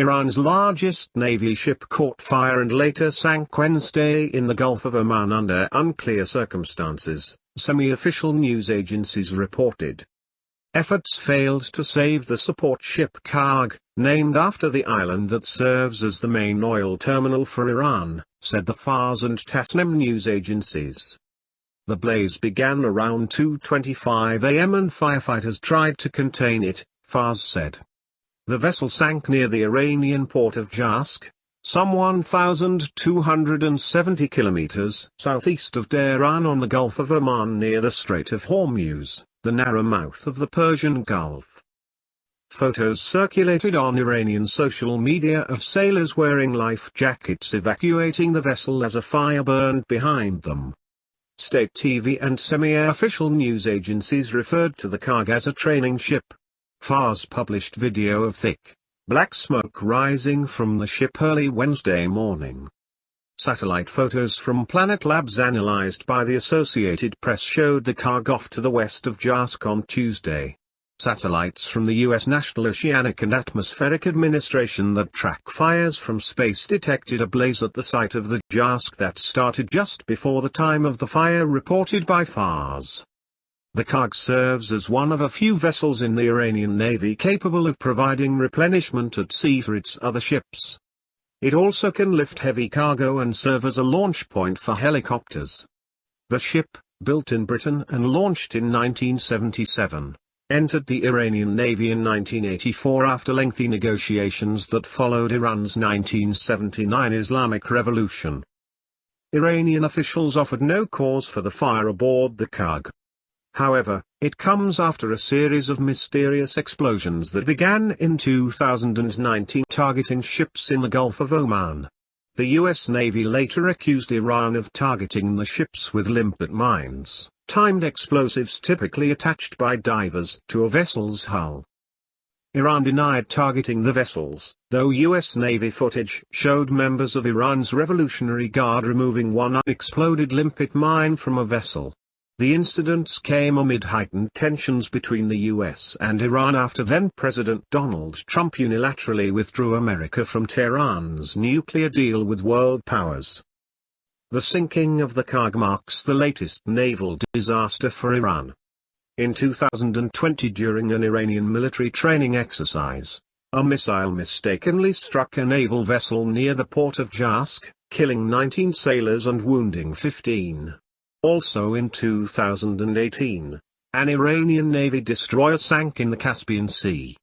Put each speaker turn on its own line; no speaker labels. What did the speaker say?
Iran's largest navy ship caught fire and later sank Wednesday in the Gulf of Oman under unclear circumstances, semi-official news agencies reported. Efforts failed to save the support ship Kharg, named after the island that serves as the main oil terminal for Iran, said the Fars and Tasnim news agencies. The blaze began around 2.25 am and firefighters tried to contain it, Fars said. The vessel sank near the Iranian port of Jask, some 1,270 kilometers southeast of Tehran on the Gulf of Oman near the Strait of Hormuz, the narrow mouth of the Persian Gulf. Photos circulated on Iranian social media of sailors wearing life jackets evacuating the vessel as a fire burned behind them. State TV and semi-official news agencies referred to the Kharg as a training ship. Fars published video of thick, black smoke rising from the ship early Wednesday morning. Satellite photos from Planet Labs analyzed by the Associated Press showed the Kharg off to the west of Jask on Tuesday. Satellites from the U.S. National Oceanic and Atmospheric Administration that track fires from space detected a blaze at the site of the Jask that started just before the time of the fire reported by FARS. The Kharg serves as one of a few vessels in the Iranian Navy capable of providing replenishment at sea for its other ships. It also can lift heavy cargo and serve as a launch point for helicopters. The ship, built in Britain and launched in 1977, entered the Iranian Navy in 1984 after lengthy negotiations that followed Iran's 1979 Islamic Revolution. Iranian officials offered no cause for the fire aboard the Kharg. However, it comes after a series of mysterious explosions that began in 2019 targeting ships in the Gulf of Oman. The U.S. Navy later accused Iran of targeting the ships with limpet mines, timed explosives typically attached by divers to a vessel's hull. Iran denied targeting the vessels, though U.S. Navy footage showed members of Iran's Revolutionary Guard removing one unexploded limpet mine from a vessel. The incidents came amid heightened tensions between the US and Iran after then-President Donald Trump unilaterally withdrew America from Tehran's nuclear deal with world powers. The sinking of the Kharg marks the latest naval disaster for Iran. In 2020 during an Iranian military training exercise, a missile mistakenly struck a naval vessel near the port of Jask, killing 19 sailors and wounding 15. Also in 2018, an Iranian Navy destroyer sank in the Caspian Sea.